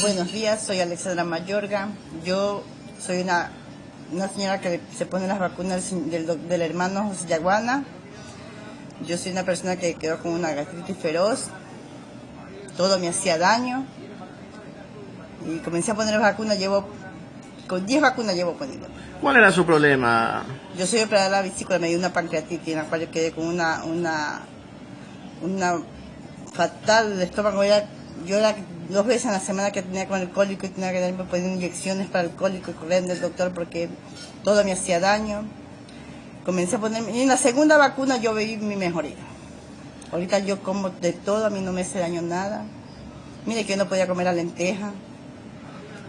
Buenos días, soy Alexandra Mayorga. Yo soy una, una señora que se pone las vacunas del, del, hermano José Yaguana. Yo soy una persona que quedó con una gastritis feroz. Todo me hacía daño. Y comencé a poner las vacunas, llevo, con 10 vacunas llevo poniendo. ¿Cuál era su problema? Yo soy operada de la vesícula, me dio una pancreatitis en la cual yo quedé con una, una, una fatal de estómago. Era, yo era dos veces en la semana que tenía con el cólico y tenía que darme poner inyecciones para el cólico y correr del doctor porque todo me hacía daño. Comencé a ponerme, y en la segunda vacuna yo vi mi mejoría. Ahorita yo como de todo, a mí no me hace daño nada. Mire que yo no podía comer la lenteja.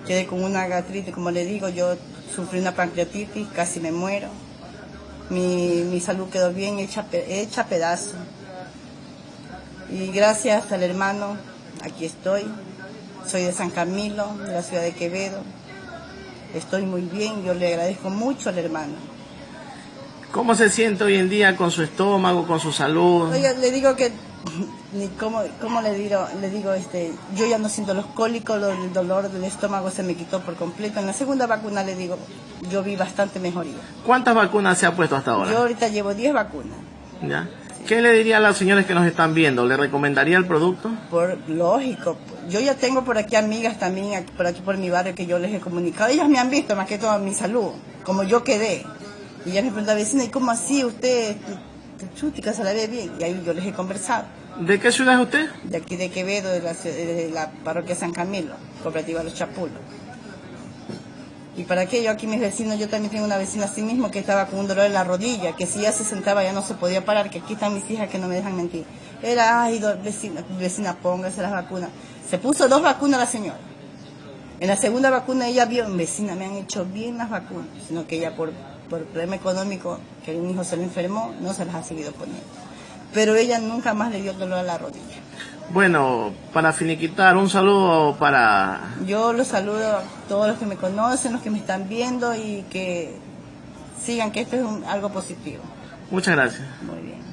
Quedé con una gastritis, como le digo, yo sufrí una pancreatitis, casi me muero. Mi, mi salud quedó bien hecha, hecha pedazo. Y gracias al hermano, aquí estoy. Soy de San Camilo, de la ciudad de Quevedo. Estoy muy bien, yo le agradezco mucho al hermano. ¿Cómo se siente hoy en día con su estómago, con su salud? Oiga, le digo que, ni cómo, cómo le digo, le digo, este, yo ya no siento los cólicos, el dolor del estómago se me quitó por completo. En la segunda vacuna le digo, yo vi bastante mejoría. ¿Cuántas vacunas se ha puesto hasta ahora? Yo ahorita llevo 10 vacunas. ¿Ya? ¿Qué le diría a los señores que nos están viendo? ¿Le recomendaría el producto? Por lógico. Yo ya tengo por aquí amigas también, por aquí por mi barrio, que yo les he comunicado. Ellas me han visto más que todo mi salud, como yo quedé. Y ella me pregunta, vecina, ¿y cómo así usted? Chútica se la ve bien. Y ahí yo les he conversado. ¿De qué ciudad es usted? De aquí de Quevedo, de la, de la parroquia San Camilo, cooperativa Los Chapulos. Y para qué yo aquí mis vecinos, yo también tengo una vecina así mismo que estaba con un dolor en la rodilla, que si ya se sentaba ya no se podía parar, que aquí están mis hijas que no me dejan mentir. Era, ay, vecina, vecina, póngase las vacunas. Se puso dos vacunas la señora. En la segunda vacuna ella vio, vecina, me han hecho bien las vacunas, sino que ella por, por problema económico, que un hijo se le enfermó, no se las ha seguido poniendo. Pero ella nunca más le dio dolor a la rodilla. Bueno, para finiquitar, un saludo para... Yo los saludo a todos los que me conocen, los que me están viendo y que sigan que esto es un, algo positivo. Muchas gracias. Muy bien.